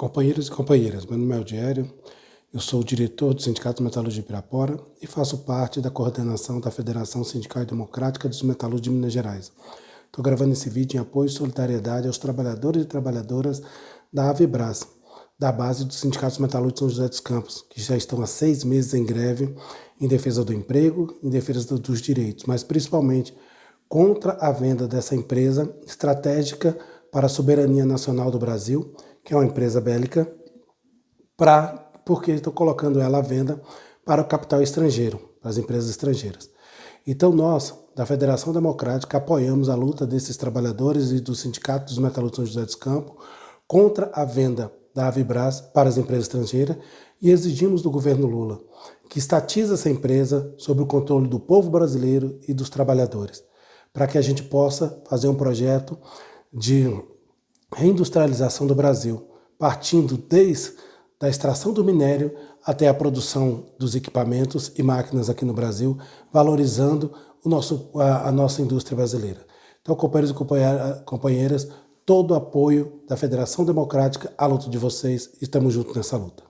Companheiros e companheiras, meu nome é Aldiério, eu sou o diretor do Sindicato Metalúrgico de Pirapora e faço parte da coordenação da Federação Sindical e Democrática dos Metalúrgicos de Minas Gerais. Estou gravando esse vídeo em apoio e solidariedade aos trabalhadores e trabalhadoras da Avibras, da base dos Sindicatos Metalúrgicos São José dos Campos, que já estão há seis meses em greve em defesa do emprego, em defesa dos direitos, mas principalmente contra a venda dessa empresa estratégica para a soberania nacional do Brasil, que é uma empresa bélica, pra, porque estou colocando ela à venda para o capital estrangeiro, para as empresas estrangeiras. Então nós, da Federação Democrática, apoiamos a luta desses trabalhadores e do Sindicato dos Metalúrgicos São José dos Campos contra a venda da Avibras para as empresas estrangeiras e exigimos do governo Lula que estatize essa empresa sob o controle do povo brasileiro e dos trabalhadores, para que a gente possa fazer um projeto de reindustrialização do Brasil, partindo desde a extração do minério até a produção dos equipamentos e máquinas aqui no Brasil, valorizando o nosso, a, a nossa indústria brasileira. Então, companheiros e companheiras, todo o apoio da Federação Democrática à luta de vocês, estamos juntos nessa luta.